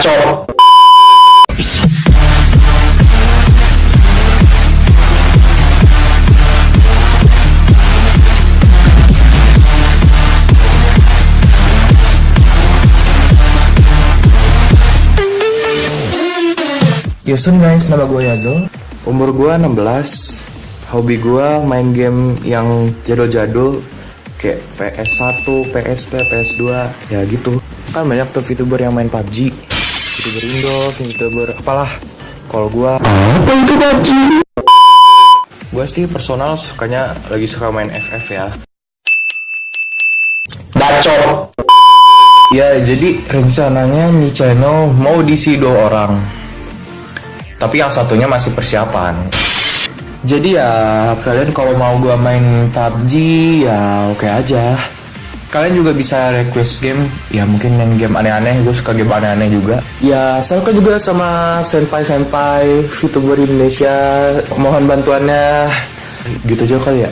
Bacot. Houston guys, nama gue Yazo Umur gue 16 Hobi gue main game yang jadul-jadul Kayak PS1, PSP, PS2 Ya gitu. Kan banyak tuh VTuber yang main PUBG VTuber Indo, VTuber apalah Kalau gue Apa itu PUBG? Gue sih personal sukanya lagi suka main FF ya. Bacot. Ya jadi rencananya nih channel mau diisi dua orang. Tapi yang satunya masih persiapan. Jadi ya kalian kalau mau gua main PUBG ya oke aja Kalian juga bisa request game. Ya mungkin yang game aneh-aneh. Gue suka game aneh-aneh juga. Ya saya juga sama senpai-senpai VTuber Indonesia. Mohon bantuannya. Gitu aja kali ya